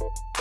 you